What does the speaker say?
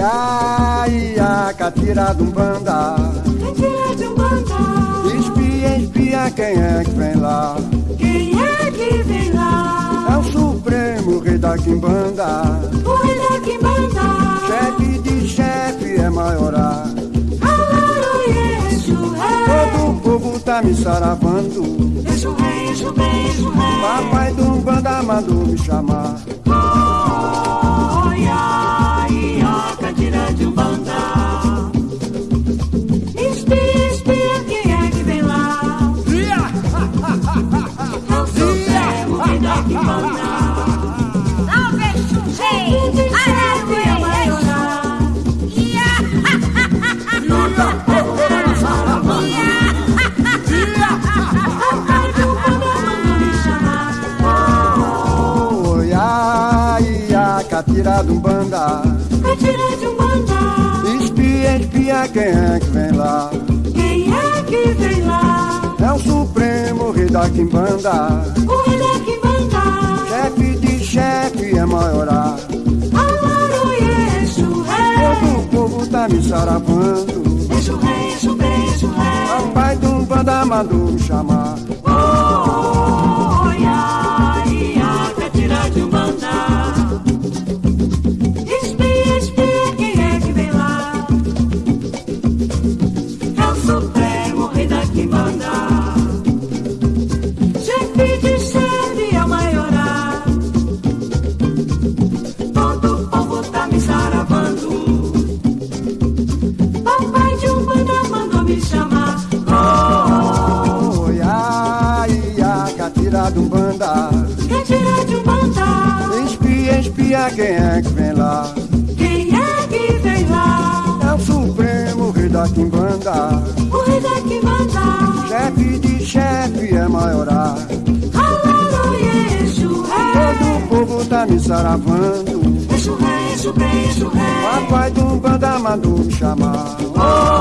Oiá, ia, catira de um banda. Catira de. Espia, espia, quem é que vem lá? Quem é que vem lá? É o Supremo Rei da Quimbanda. O rei da Quimbanda. Chefe de chefe é Rei. Todo o povo tá me saravando. Exu Rei, Exu Exu Rei. Papai do banda mandou me chamar. Catira de um banda. Catira de um banda. Espia, espia, quem é que vem lá? Quem é que vem lá? É o Supremo Rei da Quimbanda. O rei da Quimbanda. Tá me saravando. Rei, Exu Rei, Exu Rei. Papai do banda mandou me chamar. Um banda. catira de um banda. Espia, espia, quem é que vem lá? Quem é que vem lá? É o Supremo Rei da Quimbanda. O rei da Quimbanda. Chefe de chefe é maiorar. Alaro e Exu Todo Rei. o povo tá me saravando. Exu Rei, Exu Rei, Exu Rei. Papai do banda mandou me chamar. Oh,